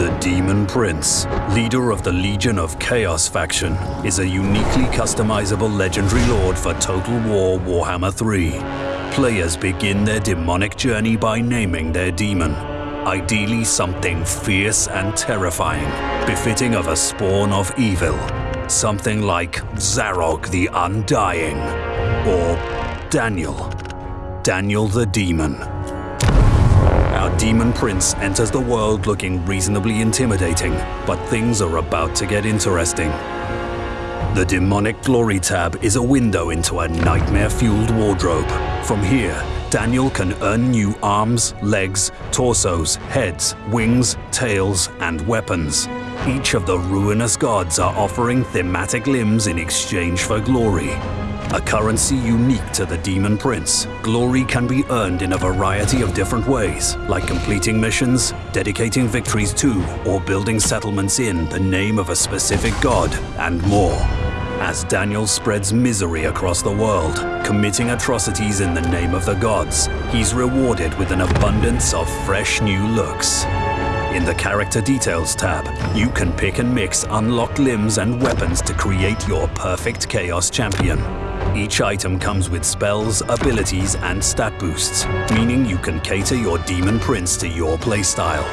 The Demon Prince, leader of the Legion of Chaos faction, is a uniquely customizable legendary lord for Total War Warhammer 3. Players begin their demonic journey by naming their demon. Ideally something fierce and terrifying, befitting of a spawn of evil. Something like Zarok the Undying, or Daniel. Daniel the Demon. Our demon prince enters the world looking reasonably intimidating, but things are about to get interesting. The Demonic Glory tab is a window into a nightmare-fueled wardrobe. From here, Daniel can earn new arms, legs, torsos, heads, wings, tails, and weapons. Each of the ruinous gods are offering thematic limbs in exchange for glory. A currency unique to the Demon Prince, glory can be earned in a variety of different ways, like completing missions, dedicating victories to, or building settlements in the name of a specific god, and more. As Daniel spreads misery across the world, committing atrocities in the name of the gods, he's rewarded with an abundance of fresh new looks. In the Character Details tab, you can pick and mix unlocked limbs and weapons to create your perfect Chaos Champion. Each item comes with spells, abilities, and stat boosts, meaning you can cater your Demon Prince to your playstyle.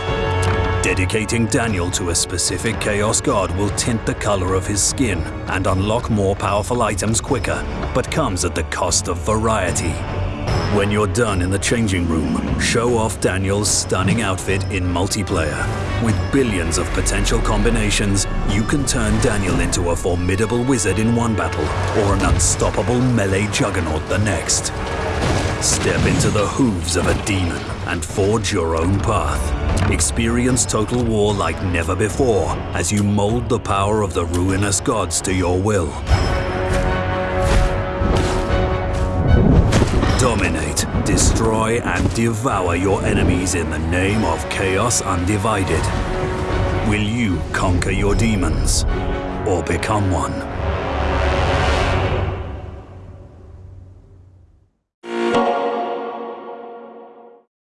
Dedicating Daniel to a specific Chaos God will tint the color of his skin and unlock more powerful items quicker, but comes at the cost of variety. When you're done in the changing room, show off Daniel's stunning outfit in multiplayer. With billions of potential combinations, you can turn Daniel into a formidable wizard in one battle or an unstoppable melee juggernaut the next. Step into the hooves of a demon and forge your own path. Experience Total War like never before as you mold the power of the ruinous gods to your will. Dominate, destroy, and devour your enemies in the name of Chaos Undivided. Will you conquer your demons or become one?